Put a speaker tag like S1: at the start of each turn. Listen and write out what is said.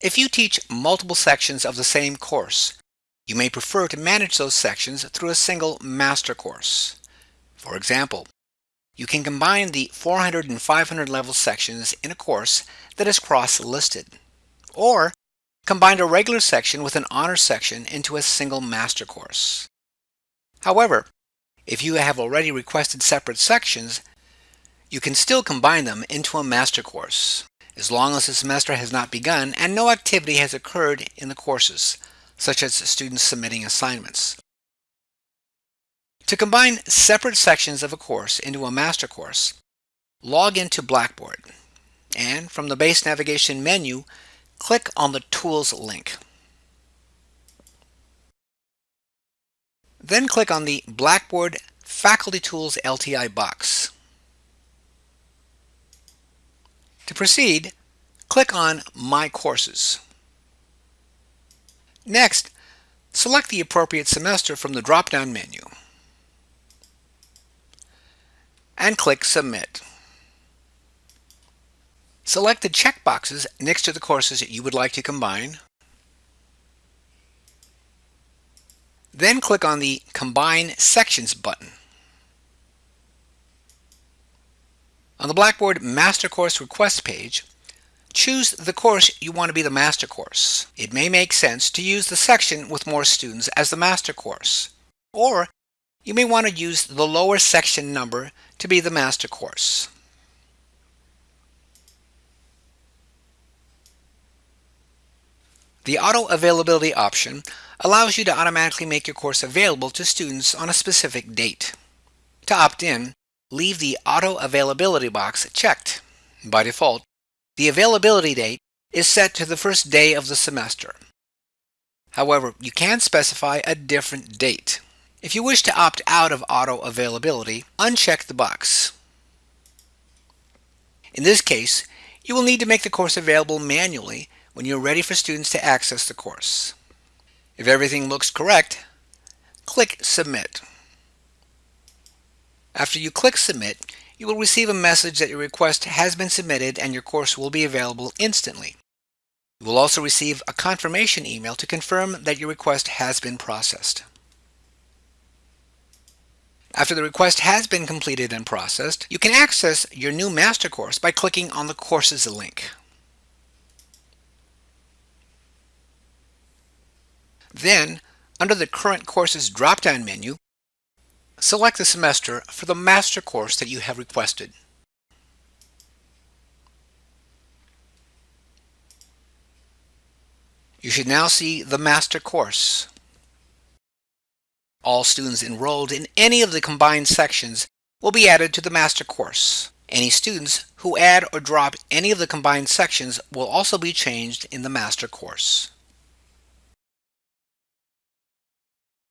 S1: If you teach multiple sections of the same course, you may prefer to manage those sections through a single master course. For example, you can combine the 400 and 500 level sections in a course that is cross-listed, or combine a regular section with an honor section into a single master course. However, if you have already requested separate sections, you can still combine them into a master course, as long as the semester has not begun and no activity has occurred in the courses, such as students submitting assignments. To combine separate sections of a course into a master course, log into Blackboard and from the base navigation menu, click on the Tools link. Then click on the Blackboard Faculty Tools LTI box. To proceed, click on My Courses. Next, select the appropriate semester from the drop-down menu and click Submit. Select the checkboxes next to the courses that you would like to combine. Then click on the Combine Sections button. On the Blackboard Master Course Request page, choose the course you want to be the master course. It may make sense to use the section with more students as the master course, or you may want to use the lower section number to be the master course. The auto availability option allows you to automatically make your course available to students on a specific date. To opt in, leave the auto availability box checked. By default, the availability date is set to the first day of the semester. However, you can specify a different date. If you wish to opt out of auto availability, uncheck the box. In this case, you will need to make the course available manually when you're ready for students to access the course. If everything looks correct, click Submit. After you click Submit, you will receive a message that your request has been submitted and your course will be available instantly. You will also receive a confirmation email to confirm that your request has been processed. After the request has been completed and processed, you can access your new master course by clicking on the courses link. Then, under the Current Courses drop-down menu, select the semester for the master course that you have requested. You should now see the master course. All students enrolled in any of the combined sections will be added to the master course. Any students who add or drop any of the combined sections will also be changed in the master course.